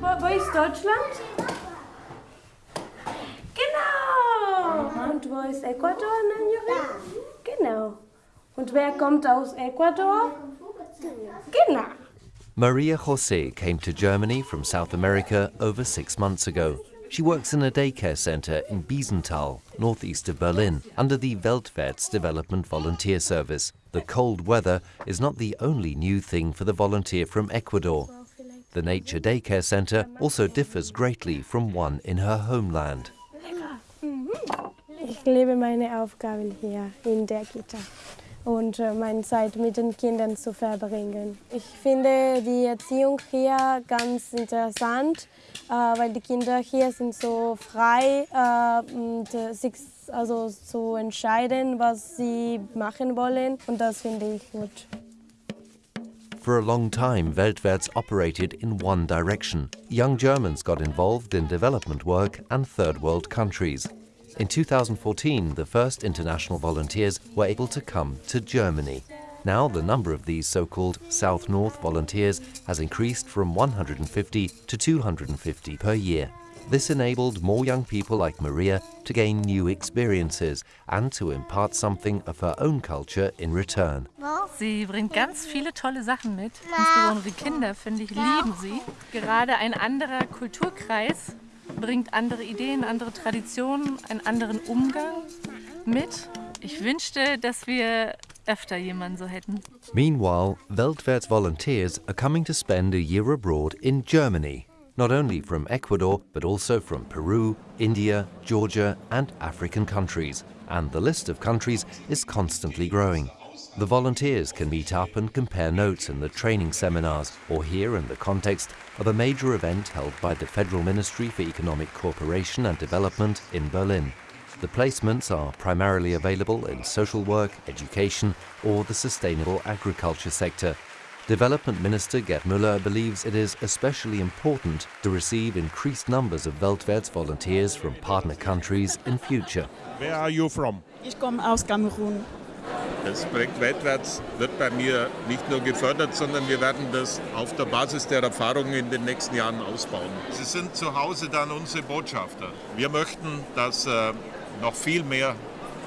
wo ist Deutschland? Genau. Und wo ist Ecuador, Nanjuri? Genau. Und wer kommt aus Ecuador? Genau. Maria Jose came to Germany from South America over six months ago. She works in a daycare center in Biesenthal, northeast of Berlin, under the Weltwärts Development Volunteer Service. The cold weather is not the only new thing for the volunteer from Ecuador. The Nature Daycare Center also differs greatly from one in her homeland. Ich liebe meine Aufgaben hier in der Kita und äh, meine Zeit mit den Kindern zu verbringen. Ich finde die Erziehung hier ganz interessant, äh, weil die Kinder hier sind so frei, äh, sich also zu entscheiden, was sie machen wollen und das finde ich gut. For a long time, Weltwärts operated in one direction. Young Germans got involved in development work and third world countries. In 2014, the first international volunteers were able to come to Germany. Now the number of these so-called South-North volunteers has increased from 150 to 250 per year. This enabled more young people like Maria to gain new experiences and to impart something of her own culture in return. Sie bringt ganz viele tolle Sachen mit. Insbesondere die Kinder, finde ich, lieben sie. Gerade ein anderer Kulturkreis bringt andere Ideen, andere Traditionen, einen anderen Umgang mit. Ich wünschte, dass wir öfter jemanden so hätten. Meanwhile, Weltwärts volunteers are coming to spend a year abroad in Germany, not only from Ecuador, but also from Peru, India, Georgia, and African countries. And the list of countries is constantly growing. The volunteers can meet up and compare notes in the training seminars or here in the context of a major event held by the Federal Ministry for Economic Cooperation and Development in Berlin. The placements are primarily available in social work, education or the sustainable agriculture sector. Development Minister Gerd Müller believes it is especially important to receive increased numbers of Weltwärts volunteers from partner countries in future. Where are you from? Ich komme aus Kamerun. Das Projekt Weltwärts wird bei mir nicht nur gefördert, sondern wir werden das auf der Basis der Erfahrungen in den nächsten Jahren ausbauen. Sie sind zu Hause dann unsere Botschafter. Wir möchten, dass äh, noch viel mehr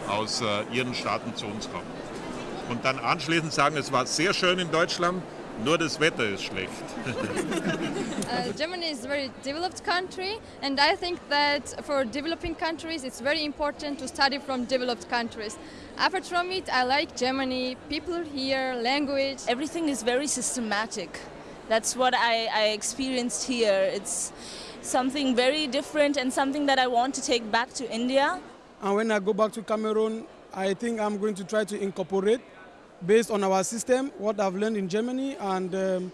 aus äh, Ihren Staaten zu uns kommt. Und dann anschließend sagen, es war sehr schön in Deutschland, nur das Wetter ist schlecht. uh, Germany is a very developed country and I think that for developing countries it's very important to study from developed countries. Apart from it, I like Germany, people here, language. Everything is very systematic. That's what I, I experienced here. It's something very different and something that I want to take back to India. And when I go back to Cameroon, I think I'm going to try to incorporate, based on our system, what I've learned in Germany and um,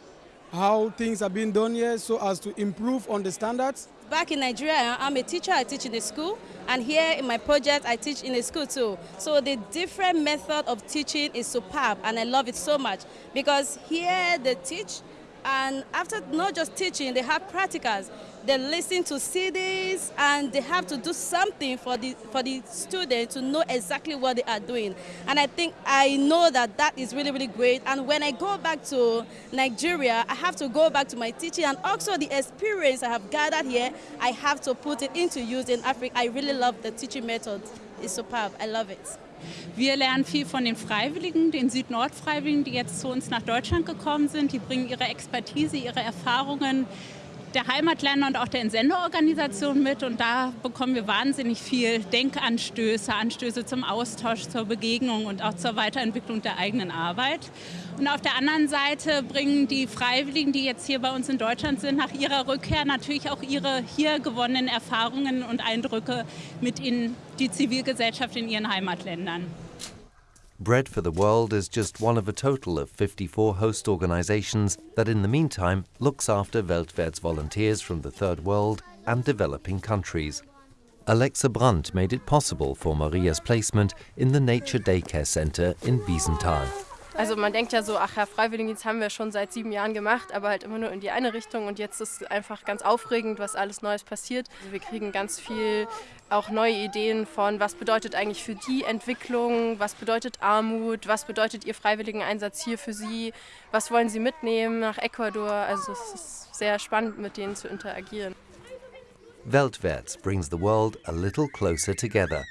how things are being done here so as to improve on the standards. Back in Nigeria, I'm a teacher, I teach in a school, and here in my project, I teach in a school too. So the different method of teaching is superb, and I love it so much because here they teach, and after not just teaching, they have practicals. They listen to CDs and they have to do something for the for the student to know exactly what they are doing. And I think I know that that is really really great. And when I go back to Nigeria, I have to go back to my teaching and also the experience I have gathered here. I have to put it into use in Africa. I really love the teaching method. It's superb. I love it. Wir lernen viel von den Freiwilligen, den Süd-Nord-Freiwilligen, die jetzt zu uns nach Deutschland gekommen sind. Die bringen ihre Expertise, ihre Erfahrungen der Heimatländer und auch der Entsenderorganisation mit und da bekommen wir wahnsinnig viel Denkanstöße, Anstöße zum Austausch, zur Begegnung und auch zur Weiterentwicklung der eigenen Arbeit. Und auf der anderen Seite bringen die Freiwilligen, die jetzt hier bei uns in Deutschland sind, nach ihrer Rückkehr natürlich auch ihre hier gewonnenen Erfahrungen und Eindrücke mit in die Zivilgesellschaft in ihren Heimatländern. Bread for the World is just one of a total of 54 host organizations that in the meantime looks after Weltwärts volunteers from the Third World and developing countries. Alexa Brandt made it possible for Maria's placement in the Nature Daycare Center in Biesenthal. Also man denkt ja so, ach ja, Freiwilligendienst haben wir schon seit sieben Jahren gemacht, aber halt immer nur in die eine Richtung und jetzt ist einfach ganz aufregend, was alles Neues passiert. Also wir kriegen ganz viel auch neue Ideen von, was bedeutet eigentlich für die Entwicklung, was bedeutet Armut, was bedeutet Ihr Freiwilligeneinsatz hier für Sie, was wollen Sie mitnehmen nach Ecuador. Also es ist sehr spannend, mit denen zu interagieren. Weltwärts brings the world a little closer together.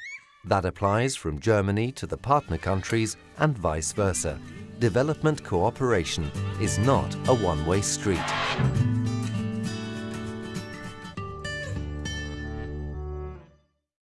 That applies from Germany to the partner countries and vice versa. Development cooperation is not a one-way street.